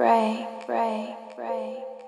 break, break, break.